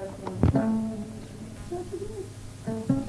Thank you.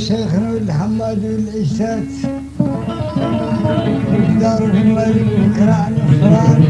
شيخنا الحماد والعشات دار الملك كرعن الخران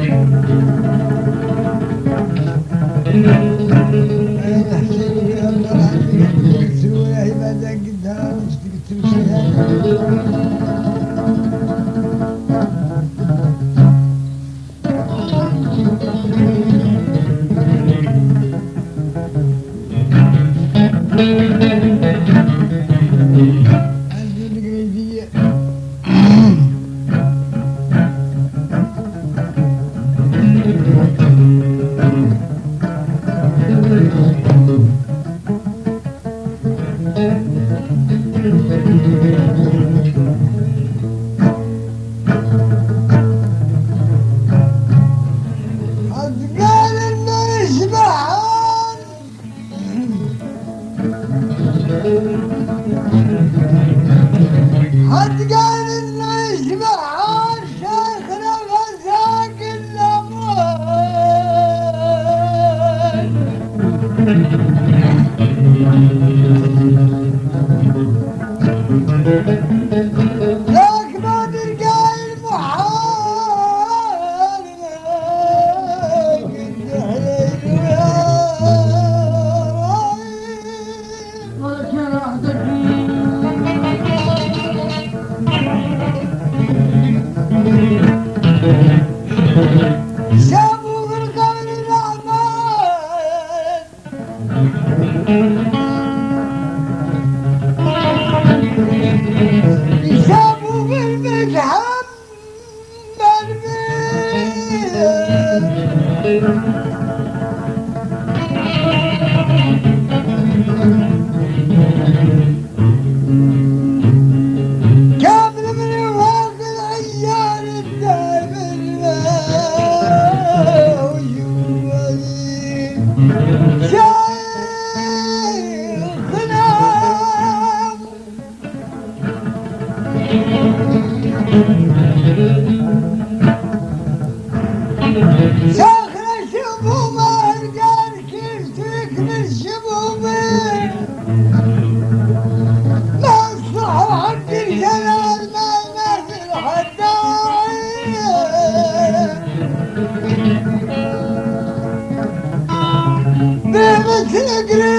Never to agree.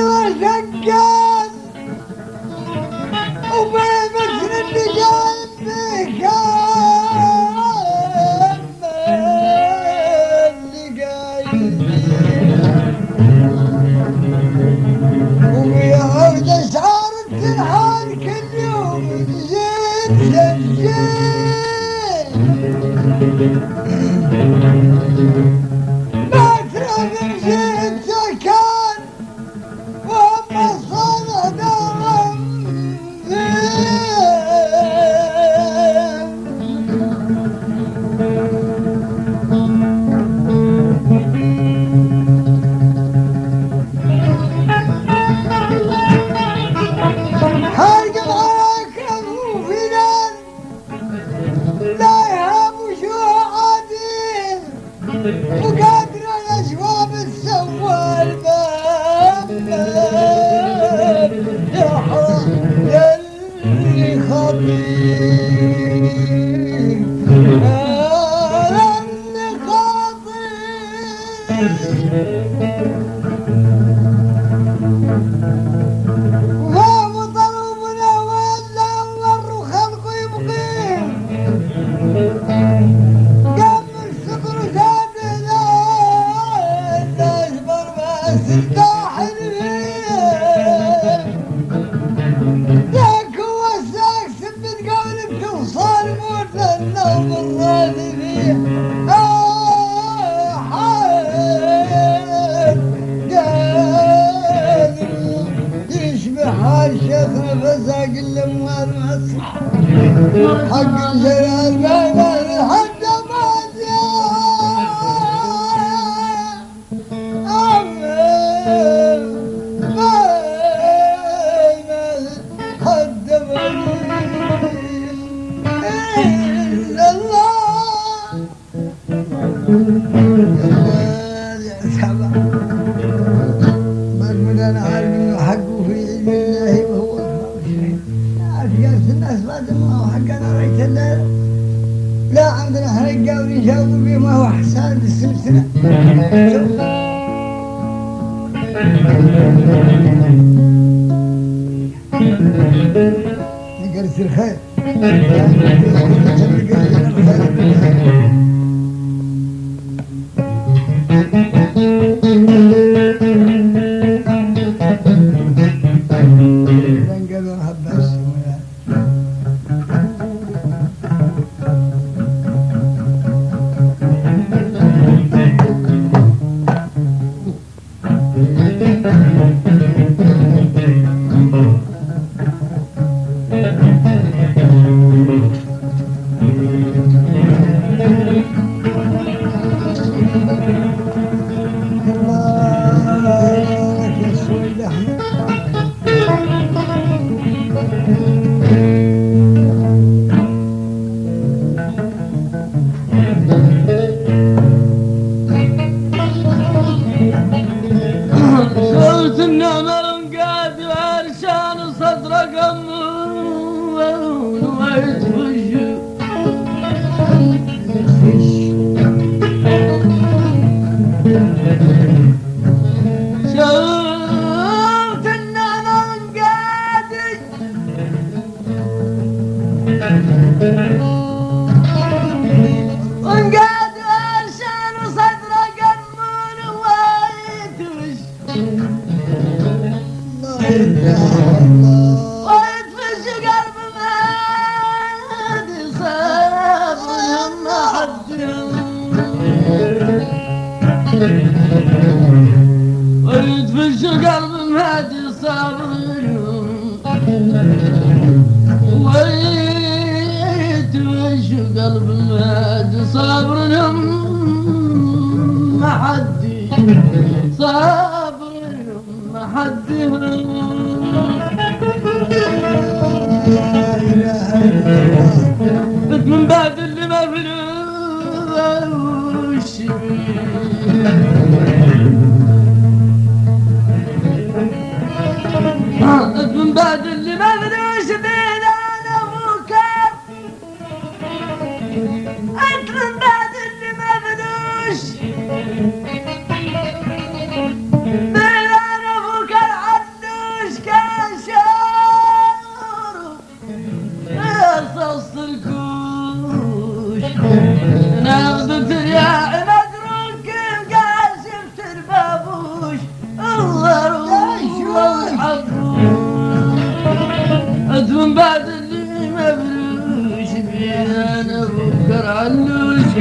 मंदिर है। علوش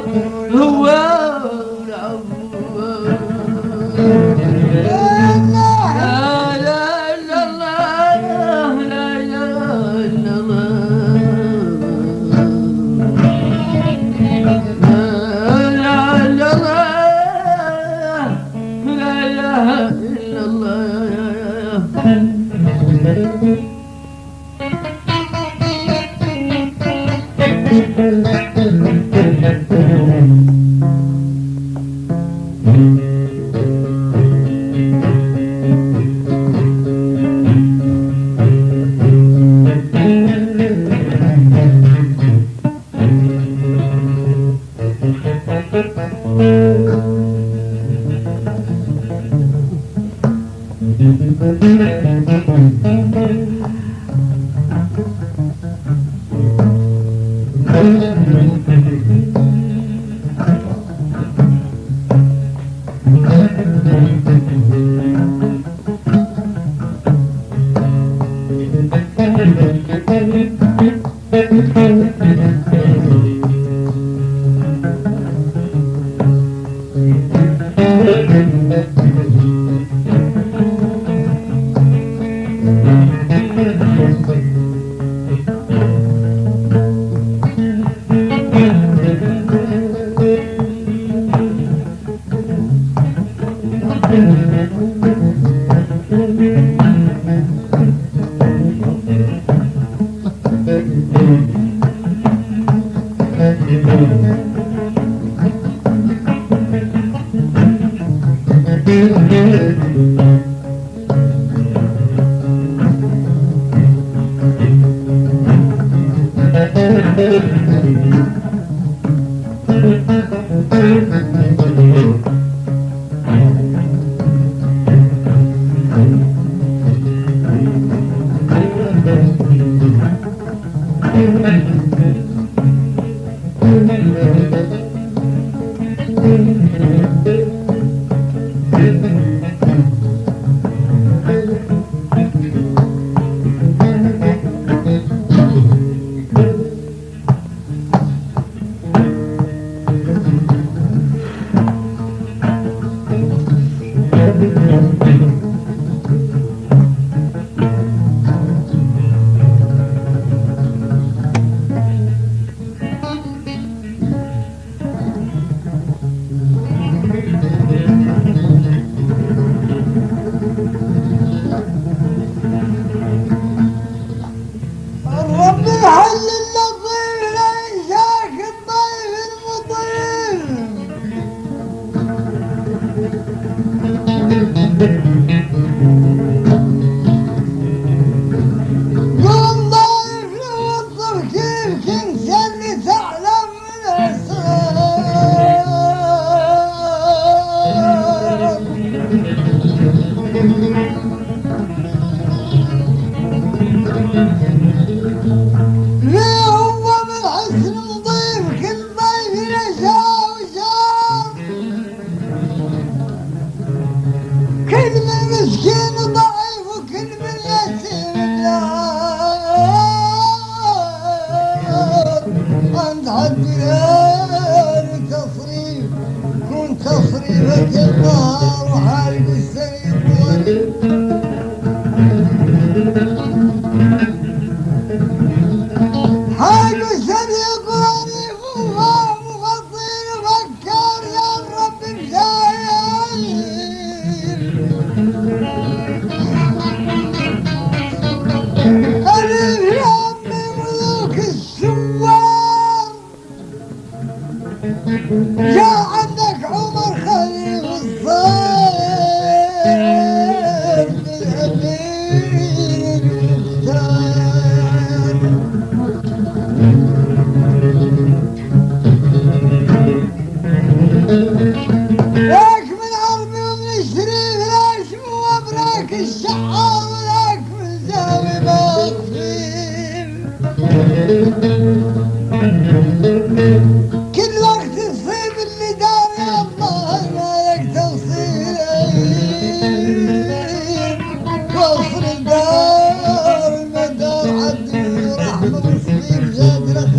Mm-hmm.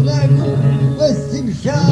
Blagu, see tym siadł.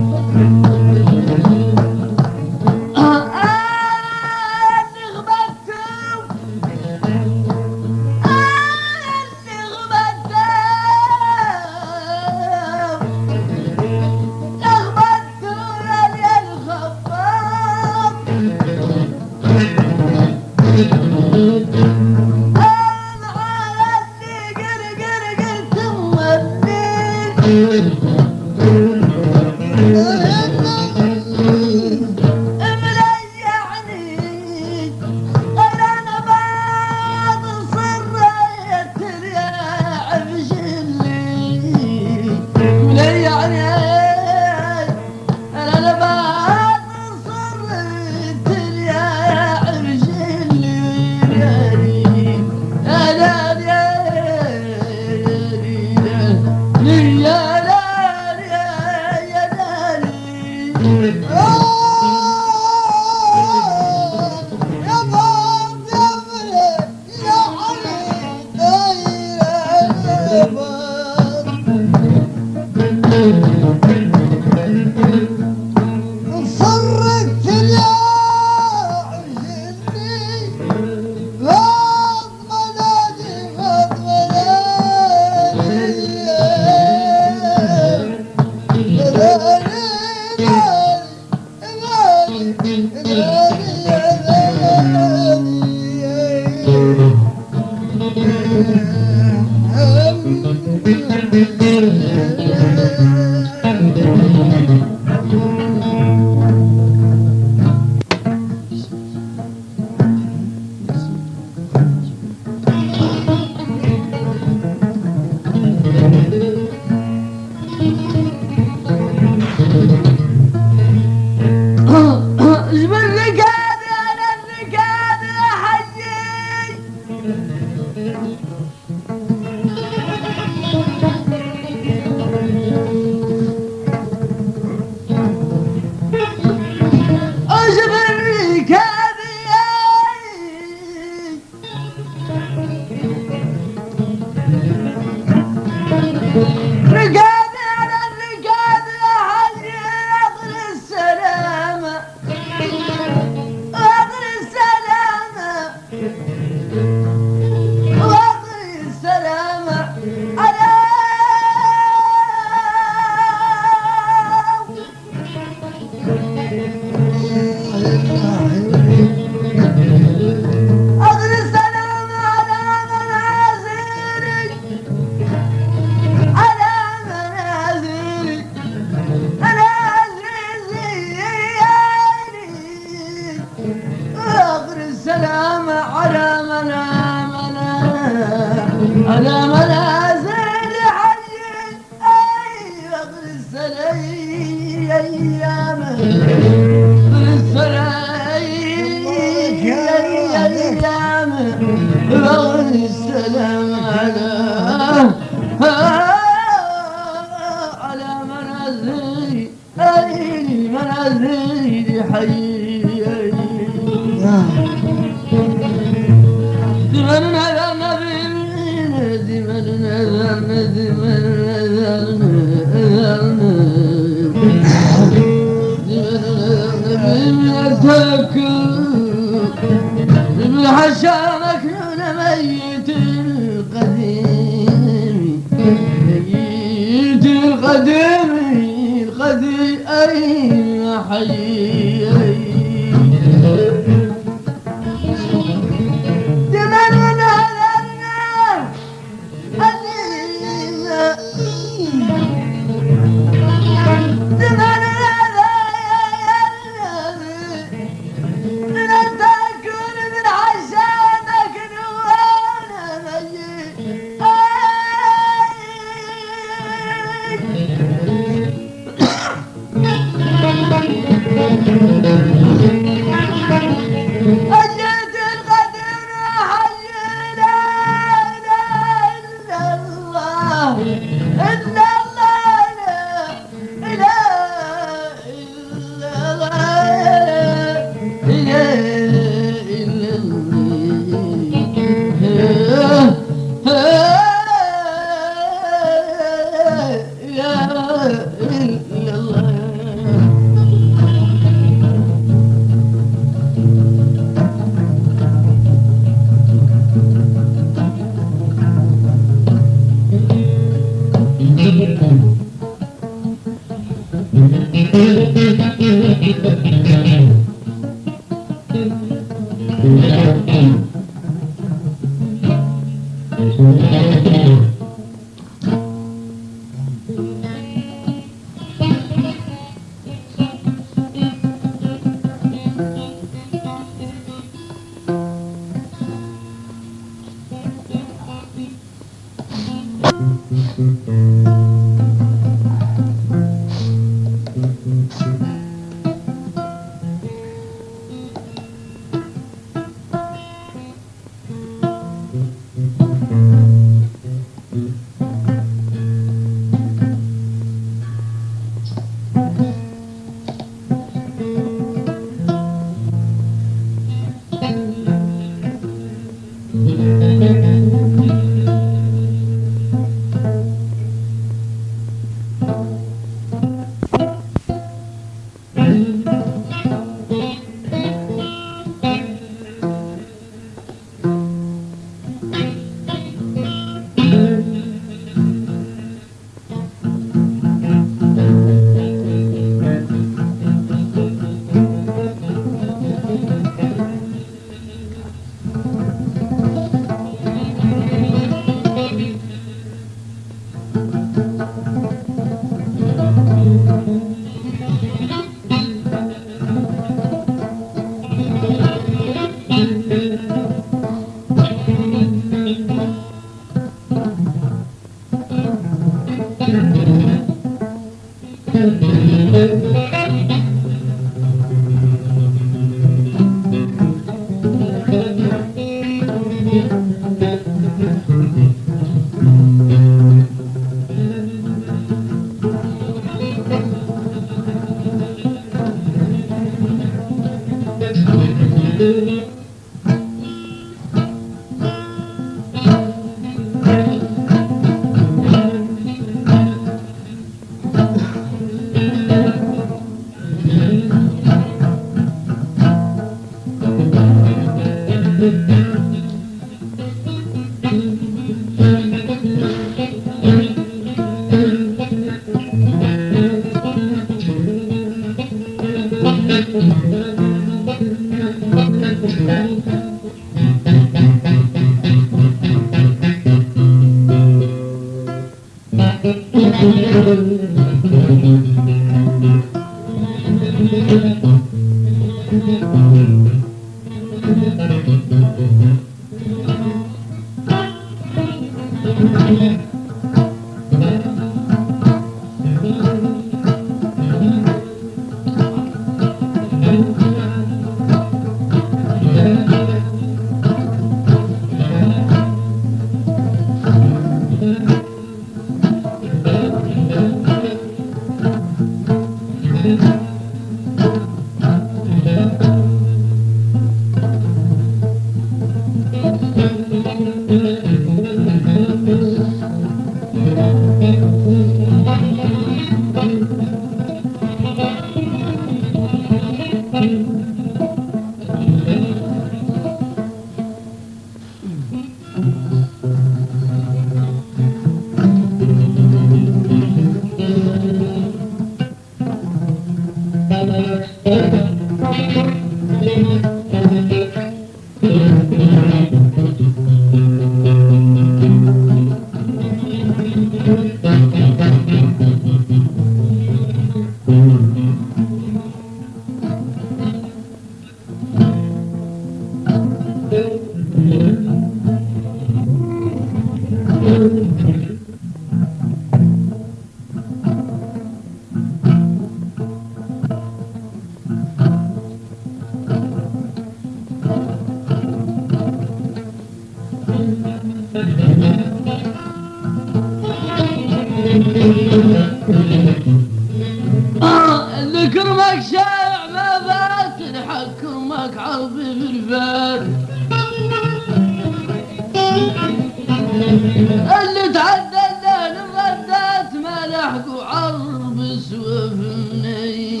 اللي تعدى الليل ردات ما لحقوا عرب سوفني.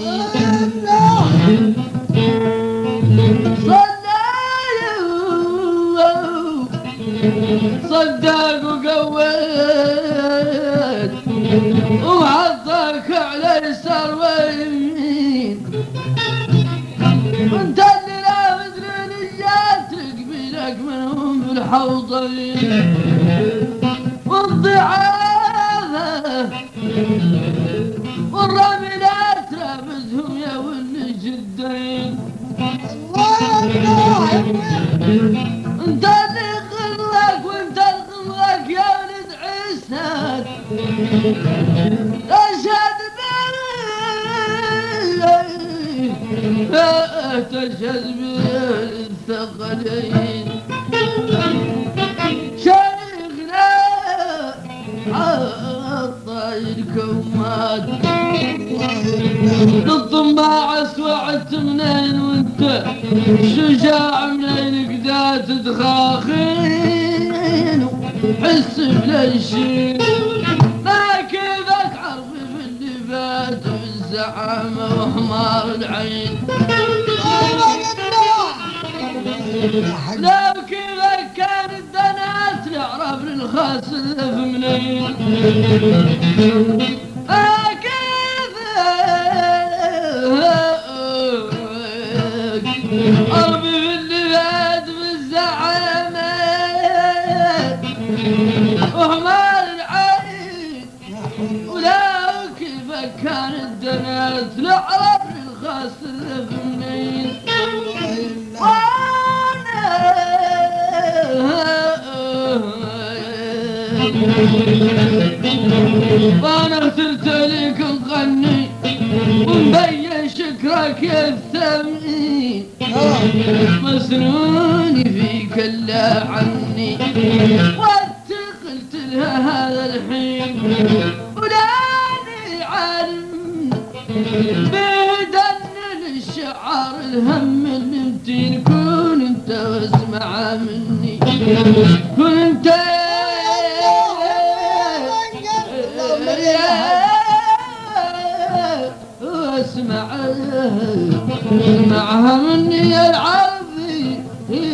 صدق صدق وقويت وعضك على يسار ويمين. وانت اللي لا مدري نجات قبيلك منهم بالحوضين. والضعافة والرملات رابزهم يا ولي جدين انت اللي غلك وانت الغلك يا ولد. عيسى اشهد بالله تشهد بالثقلين ما كيفك عرفي في اللي فات بالزعامة وحمار العين لو كيفك كان الدنات اللي في منين.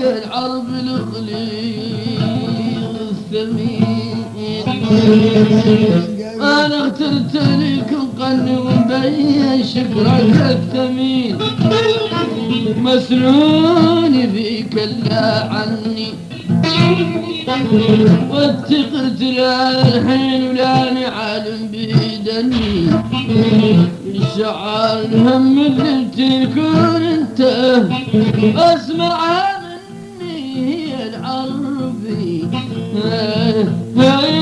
العرب الخليل الثمين. أنا اخترت لك غني ومبين شكرك الثمين. مسنون فيك لا عني. واتقت لا الحين ولا عالم بيدني الشعار الهم اللي تكون أنت. أسمع Well,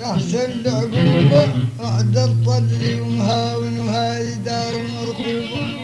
يحسن العقوبة بعد الطل ومهاون وهاي دار مرقوبة.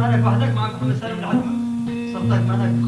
معك وحدك معك محمد سالم العدوي سلطان مالك